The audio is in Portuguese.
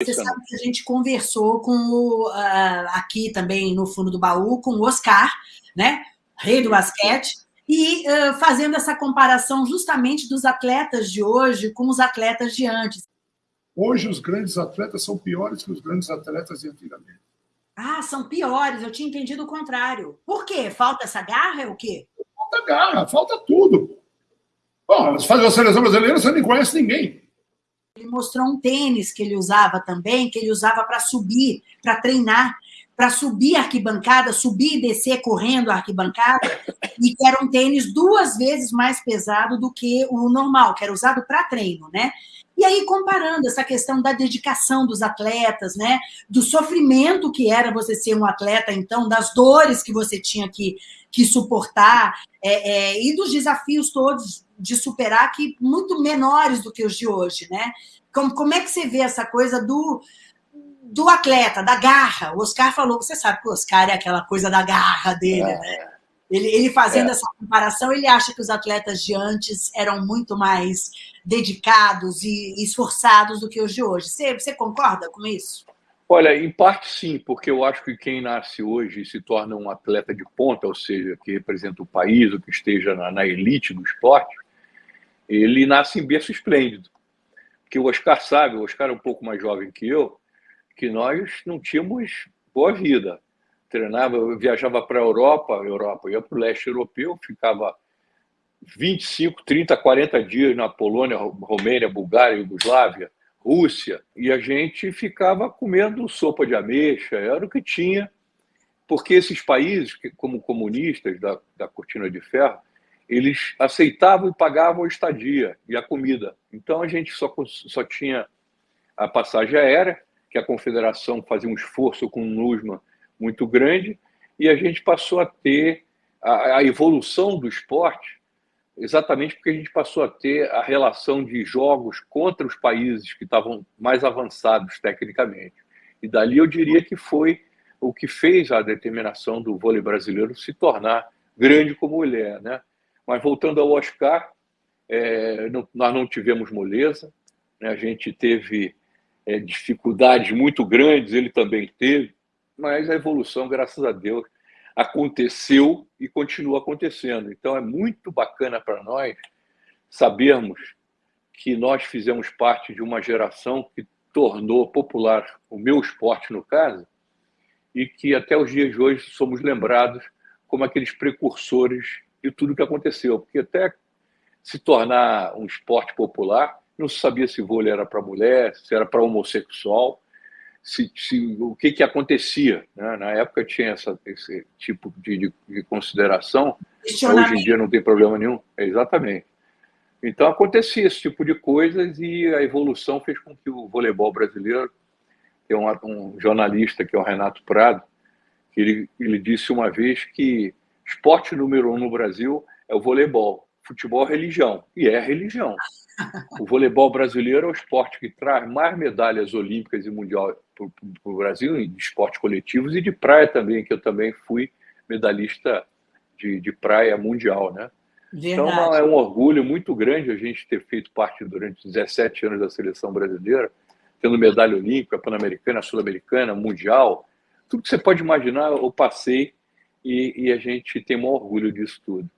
Você sabe que a gente conversou com o, uh, aqui também no fundo do baú com o Oscar, né? Rei do basquete, e uh, fazendo essa comparação justamente dos atletas de hoje com os atletas de antes. Hoje os grandes atletas são piores que os grandes atletas de antigamente. Ah, são piores. Eu tinha entendido o contrário. Por quê? Falta essa garra? É o quê? Falta garra, falta tudo. Bom, faz a seleção brasileira, você nem conhece ninguém. Ele mostrou um tênis que ele usava também, que ele usava para subir, para treinar, para subir a arquibancada, subir e descer correndo a arquibancada, e que era um tênis duas vezes mais pesado do que o normal, que era usado para treino, né? E aí, comparando essa questão da dedicação dos atletas, né? Do sofrimento que era você ser um atleta, então, das dores que você tinha que, que suportar, é, é, e dos desafios todos de superar que muito menores do que os de hoje, né? Como, como é que você vê essa coisa do, do atleta, da garra? O Oscar falou, você sabe que o Oscar é aquela coisa da garra dele, é. né? Ele, ele fazendo é. essa comparação, ele acha que os atletas de antes eram muito mais dedicados e esforçados do que os de hoje. Você, você concorda com isso? Olha, em parte sim, porque eu acho que quem nasce hoje e se torna um atleta de ponta, ou seja, que representa o país, ou que esteja na, na elite do esporte, ele nasce em berço esplêndido. Porque o Oscar sabe, o Oscar é um pouco mais jovem que eu, que nós não tínhamos boa vida. Treinava, eu viajava para a Europa, Europa, ia para o leste europeu, ficava 25, 30, 40 dias na Polônia, Romênia, Bulgária, Iugoslávia, Rússia, e a gente ficava comendo sopa de ameixa, era o que tinha, porque esses países, como comunistas da, da cortina de ferro, eles aceitavam e pagavam a estadia e a comida. Então a gente só, só tinha a passagem aérea, que a confederação fazia um esforço com o NUSMA muito grande, e a gente passou a ter a, a evolução do esporte exatamente porque a gente passou a ter a relação de jogos contra os países que estavam mais avançados tecnicamente. E dali eu diria que foi o que fez a determinação do vôlei brasileiro se tornar grande como ele é. Né? Mas voltando ao Oscar, é, não, nós não tivemos moleza, né? a gente teve é, dificuldades muito grandes, ele também teve, mas a evolução, graças a Deus, aconteceu e continua acontecendo. Então é muito bacana para nós sabermos que nós fizemos parte de uma geração que tornou popular o meu esporte, no caso, e que até os dias de hoje somos lembrados como aqueles precursores de tudo que aconteceu, porque até se tornar um esporte popular, não se sabia se vôlei era para mulher, se era para homossexual, se, se, o que, que acontecia. Né? Na época tinha essa, esse tipo de, de, de consideração, hoje em dia não tem problema nenhum. É, exatamente. Então acontecia esse tipo de coisas e a evolução fez com que o voleibol brasileiro, tem um, um jornalista que é o Renato Prado, que ele, ele disse uma vez que esporte número um no Brasil é o voleibol. Futebol é religião. E é religião. O voleibol brasileiro é o esporte que traz mais medalhas olímpicas e mundial para o Brasil, de esportes coletivos e de praia também, que eu também fui medalhista de, de praia mundial, né? Então é um orgulho muito grande a gente ter feito parte durante 17 anos da seleção brasileira, tendo medalha olímpica, pan-americana, sul-americana, mundial, tudo que você pode imaginar eu passei e, e a gente tem um orgulho disso tudo.